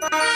Bye.